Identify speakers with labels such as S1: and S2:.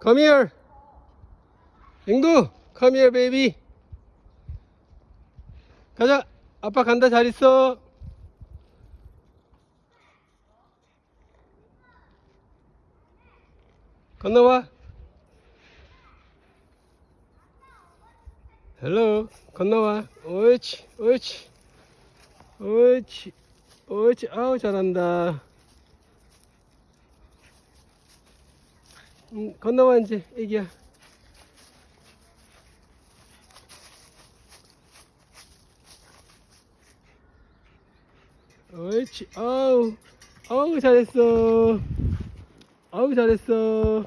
S1: Come here. 앵두, come here, baby. 가자. 아빠 간다. 잘 있어. 건너와. 헬로. 건너와. 옳지. 옳지. 옳지. 옳지. 아우, 잘한다. 음, 건너와, 이제, 애기야. 옳지. 아우. 아우, 잘했어. 아우, 잘했어.